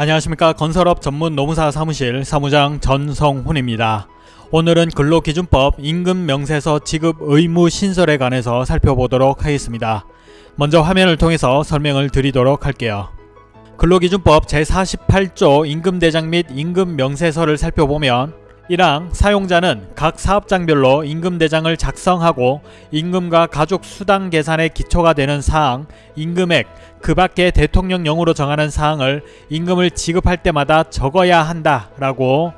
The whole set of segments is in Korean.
안녕하십니까 건설업 전문 노무사 사무실 사무장 전성훈입니다. 오늘은 근로기준법 임금명세서 지급 의무 신설에 관해서 살펴보도록 하겠습니다. 먼저 화면을 통해서 설명을 드리도록 할게요. 근로기준법 제48조 임금대장 및 임금명세서를 살펴보면 1항 사용자는 각 사업장별로 임금대장을 작성하고 임금과 가족 수당 계산의 기초가 되는 사항, 임금액, 그 밖에 대통령령으로 정하는 사항을 임금을 지급할 때마다 적어야 한다 라고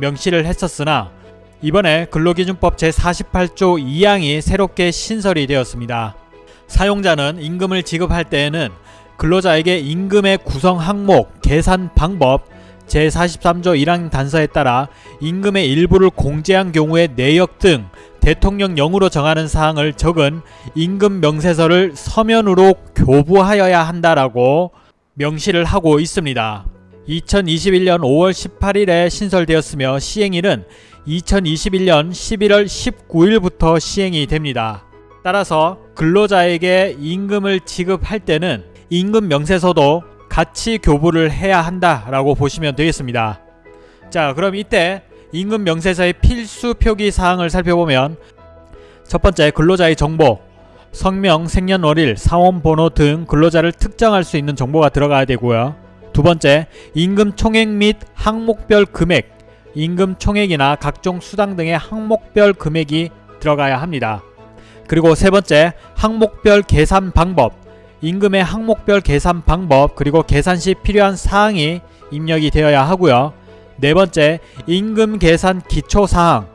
명시를 했었으나 이번에 근로기준법 제48조 2항이 새롭게 신설이 되었습니다. 사용자는 임금을 지급할 때에는 근로자에게 임금의 구성 항목, 계산 방법, 제43조 1항 단서에 따라 임금의 일부를 공제한 경우의 내역 등 대통령령으로 정하는 사항을 적은 임금 명세서를 서면으로 교부하여야 한다라고 명시를 하고 있습니다. 2021년 5월 18일에 신설되었으며 시행일은 2021년 11월 19일부터 시행이 됩니다. 따라서 근로자에게 임금을 지급할 때는 임금 명세서도 같이 교부를 해야 한다라고 보시면 되겠습니다. 자 그럼 이때 임금 명세서의 필수 표기 사항을 살펴보면 첫 번째 근로자의 정보 성명, 생년월일, 사원번호 등 근로자를 특정할 수 있는 정보가 들어가야 되고요. 두 번째 임금 총액 및 항목별 금액 임금 총액이나 각종 수당 등의 항목별 금액이 들어가야 합니다. 그리고 세 번째 항목별 계산 방법 임금의 항목별 계산 방법 그리고 계산 시 필요한 사항이 입력이 되어야 하고요. 네 번째 임금 계산 기초사항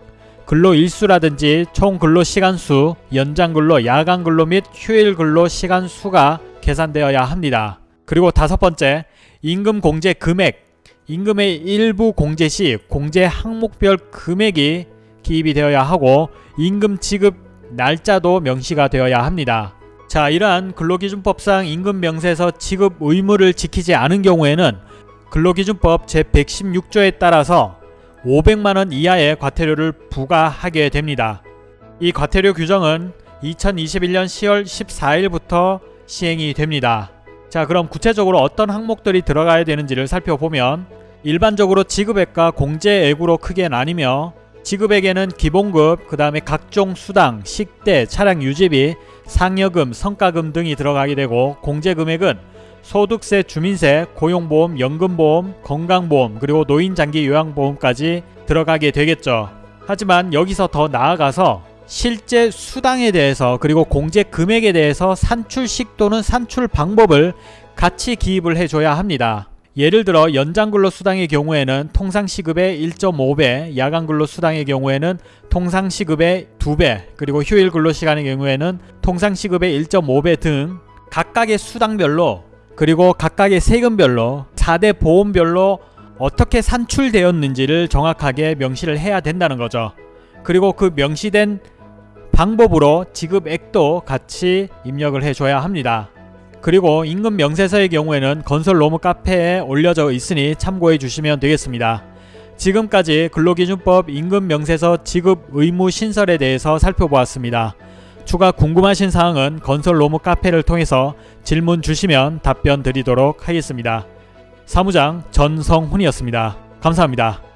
근로 일수라든지 총 근로 시간수, 연장 근로, 야간 근로 및 휴일 근로 시간수가 계산되어야 합니다. 그리고 다섯 번째 임금 공제 금액 임금의 일부 공제 시 공제 항목별 금액이 기입이 되어야 하고 임금 지급 날짜도 명시가 되어야 합니다. 자 이러한 근로기준법상 임금명세서 지급 의무를 지키지 않은 경우에는 근로기준법 제116조에 따라서 500만원 이하의 과태료를 부과하게 됩니다. 이 과태료 규정은 2021년 10월 14일부터 시행이 됩니다. 자 그럼 구체적으로 어떤 항목들이 들어가야 되는지를 살펴보면 일반적으로 지급액과 공제액으로 크게 나뉘며 지급액에는 기본급, 그 다음에 각종 수당, 식대, 차량 유지비, 상여금, 성과금 등이 들어가게 되고 공제금액은 소득세, 주민세, 고용보험, 연금보험, 건강보험 그리고 노인장기 요양보험까지 들어가게 되겠죠. 하지만 여기서 더 나아가서 실제 수당에 대해서 그리고 공제 금액에 대해서 산출식 또는 산출 방법을 같이 기입을 해줘야 합니다. 예를 들어 연장근로 수당의 경우에는 통상시급의 1.5배, 야간근로 수당의 경우에는 통상시급의 2배, 그리고 휴일근로시간의 경우에는 통상시급의 1.5배 등 각각의 수당별로 그리고 각각의 세금별로 4대 보험별로 어떻게 산출되었는지를 정확하게 명시를 해야 된다는 거죠. 그리고 그 명시된 방법으로 지급액도 같이 입력을 해줘야 합니다. 그리고 임금 명세서의 경우에는 건설 로무 카페에 올려져 있으니 참고해 주시면 되겠습니다. 지금까지 근로기준법 임금 명세서 지급 의무 신설에 대해서 살펴보았습니다. 추가 궁금하신 사항은 건설 로무 카페를 통해서 질문 주시면 답변 드리도록 하겠습니다. 사무장 전성훈이었습니다. 감사합니다.